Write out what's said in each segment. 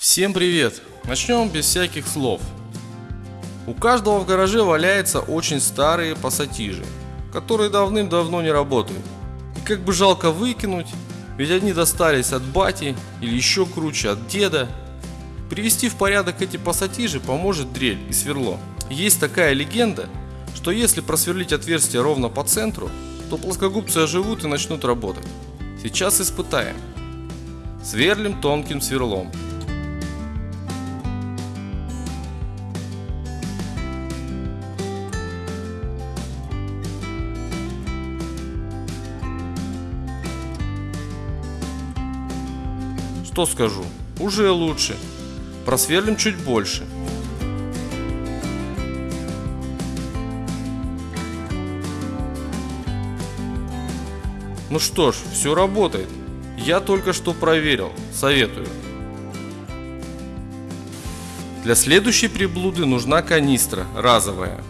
Всем привет! Начнем без всяких слов. У каждого в гараже валяются очень старые пассатижи, которые давным-давно не работают. И как бы жалко выкинуть, ведь они достались от бати или еще круче от деда. Привести в порядок эти пассатижи поможет дрель и сверло. Есть такая легенда, что если просверлить отверстие ровно по центру, то плоскогубцы оживут и начнут работать. Сейчас испытаем. Сверлим тонким сверлом. Что скажу? Уже лучше. Просверлим чуть больше. Ну что ж, все работает. Я только что проверил. Советую. Для следующей приблуды нужна канистра разовая.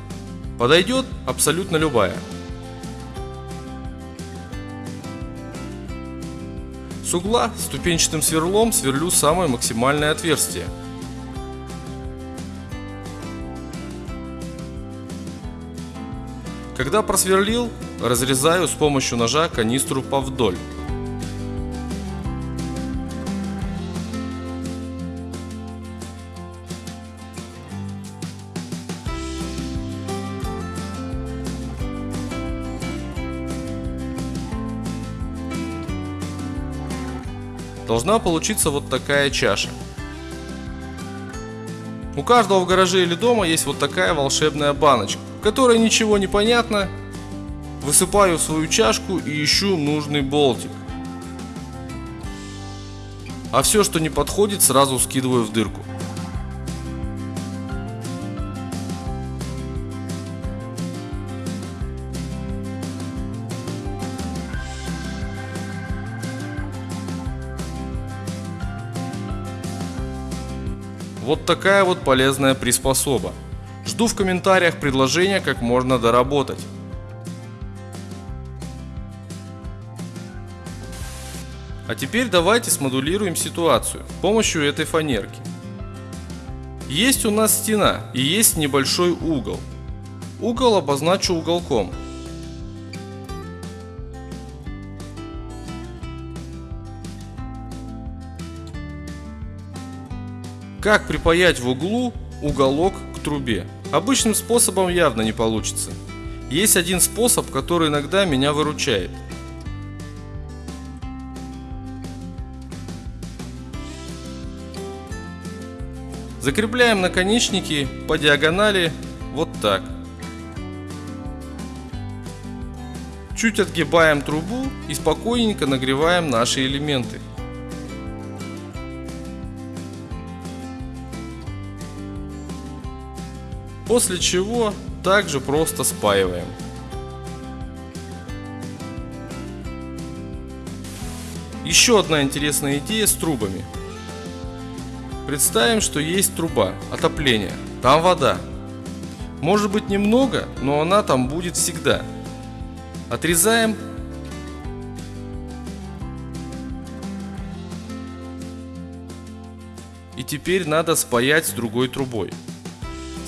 Подойдет абсолютно любая. С угла ступенчатым сверлом сверлю самое максимальное отверстие. Когда просверлил, разрезаю с помощью ножа канистру повдоль. Должна получиться вот такая чаша. У каждого в гараже или дома есть вот такая волшебная баночка, в которой ничего не понятно. Высыпаю в свою чашку и ищу нужный болтик. А все, что не подходит, сразу скидываю в дырку. Вот такая вот полезная приспособа. Жду в комментариях предложения, как можно доработать. А теперь давайте смодулируем ситуацию с помощью этой фанерки. Есть у нас стена и есть небольшой угол. Угол обозначу уголком. Как припаять в углу уголок к трубе? Обычным способом явно не получится. Есть один способ, который иногда меня выручает. Закрепляем наконечники по диагонали вот так. Чуть отгибаем трубу и спокойненько нагреваем наши элементы. После чего также просто спаиваем. Еще одна интересная идея с трубами. Представим, что есть труба отопления, там вода. Может быть немного, но она там будет всегда. Отрезаем и теперь надо спаять с другой трубой.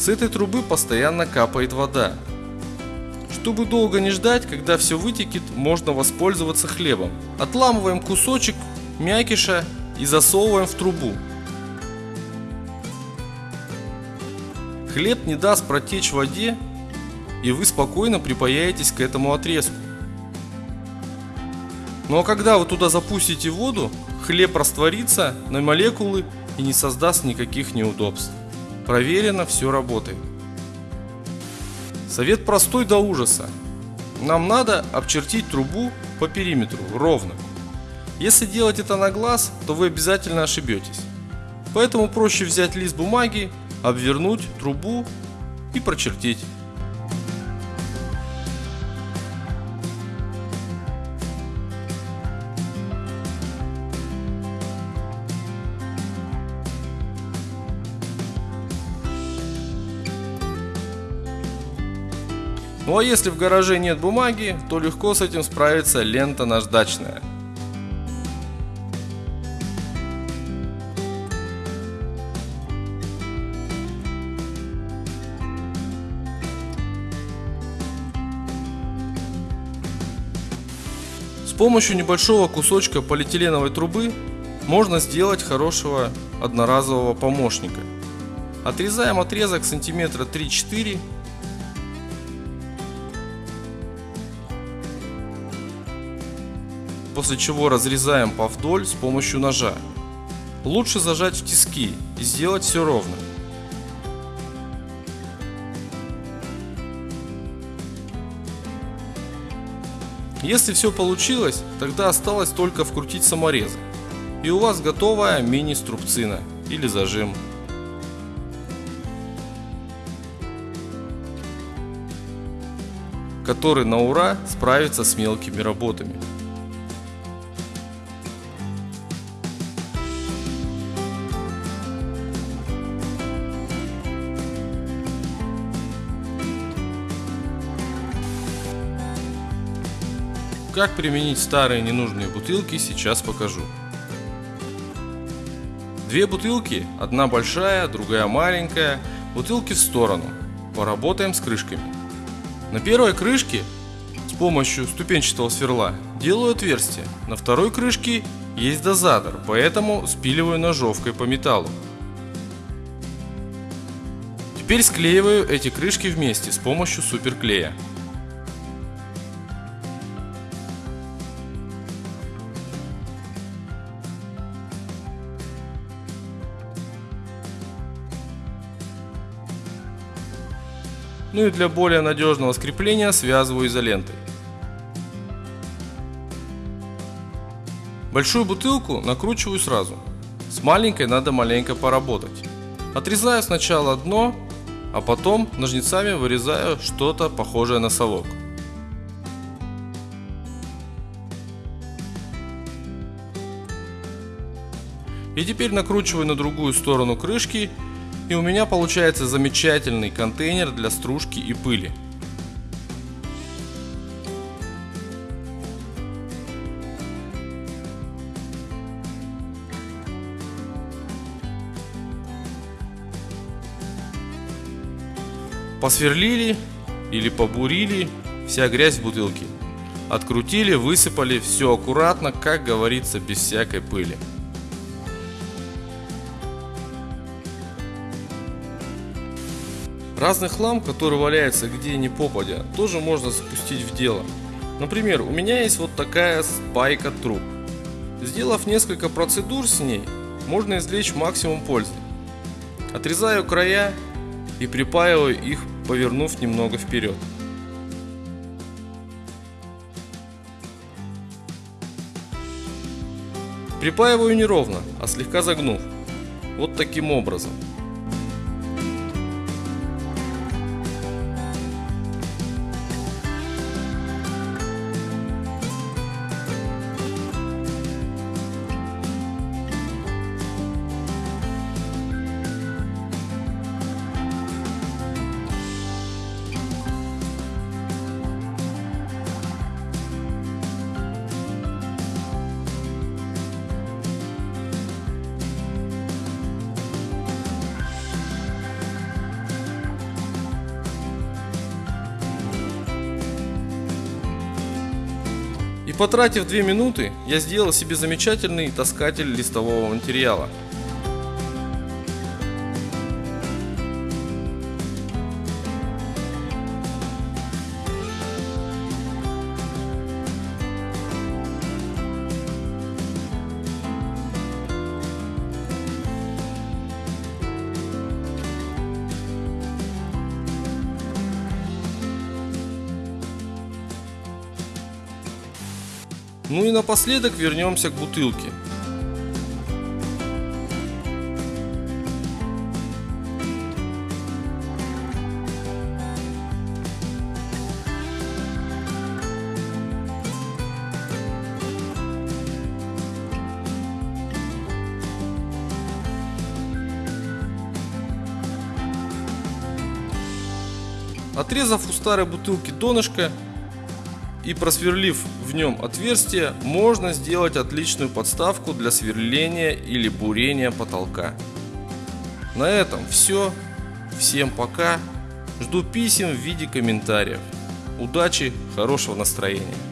С этой трубы постоянно капает вода. Чтобы долго не ждать, когда все вытекет, можно воспользоваться хлебом. Отламываем кусочек мякиша и засовываем в трубу. Хлеб не даст протечь в воде, и вы спокойно припаяетесь к этому отрезку. Ну а когда вы туда запустите воду, хлеб растворится на молекулы и не создаст никаких неудобств. Проверено, все работает. Совет простой до ужаса. Нам надо обчертить трубу по периметру ровно. Если делать это на глаз, то вы обязательно ошибетесь. Поэтому проще взять лист бумаги, обвернуть трубу и прочертить. Ну а если в гараже нет бумаги, то легко с этим справится лента наждачная. С помощью небольшого кусочка полиэтиленовой трубы можно сделать хорошего одноразового помощника. Отрезаем отрезок сантиметра 3-4 после чего разрезаем по вдоль с помощью ножа. Лучше зажать в тиски и сделать все ровно. Если все получилось, тогда осталось только вкрутить саморезы. И у вас готовая мини-струбцина или зажим. который на ура справится с мелкими работами. Как применить старые ненужные бутылки, сейчас покажу. Две бутылки, одна большая, другая маленькая, бутылки в сторону. Поработаем с крышками. На первой крышке с помощью ступенчатого сверла делаю отверстие. На второй крышке есть дозатор, поэтому спиливаю ножовкой по металлу. Теперь склеиваю эти крышки вместе с помощью суперклея. Ну и для более надежного скрепления связываю изолентой. Большую бутылку накручиваю сразу. С маленькой надо маленько поработать. Отрезаю сначала дно, а потом ножницами вырезаю что-то похожее на совок. И теперь накручиваю на другую сторону крышки и у меня получается замечательный контейнер для стружки и пыли. Посверлили или побурили вся грязь в бутылке. Открутили, высыпали, все аккуратно, как говорится, без всякой пыли. Разный хлам, который валяется где ни попадя, тоже можно запустить в дело. Например, у меня есть вот такая спайка труб. Сделав несколько процедур с ней, можно извлечь максимум пользы. Отрезаю края и припаиваю их, повернув немного вперед. Припаиваю не ровно, а слегка загнув. Вот таким образом. И потратив 2 минуты, я сделал себе замечательный таскатель листового материала. Ну и напоследок вернемся к бутылке. Отрезав у старой бутылки донышко, и просверлив в нем отверстие, можно сделать отличную подставку для сверления или бурения потолка. На этом все. Всем пока. Жду писем в виде комментариев. Удачи, хорошего настроения.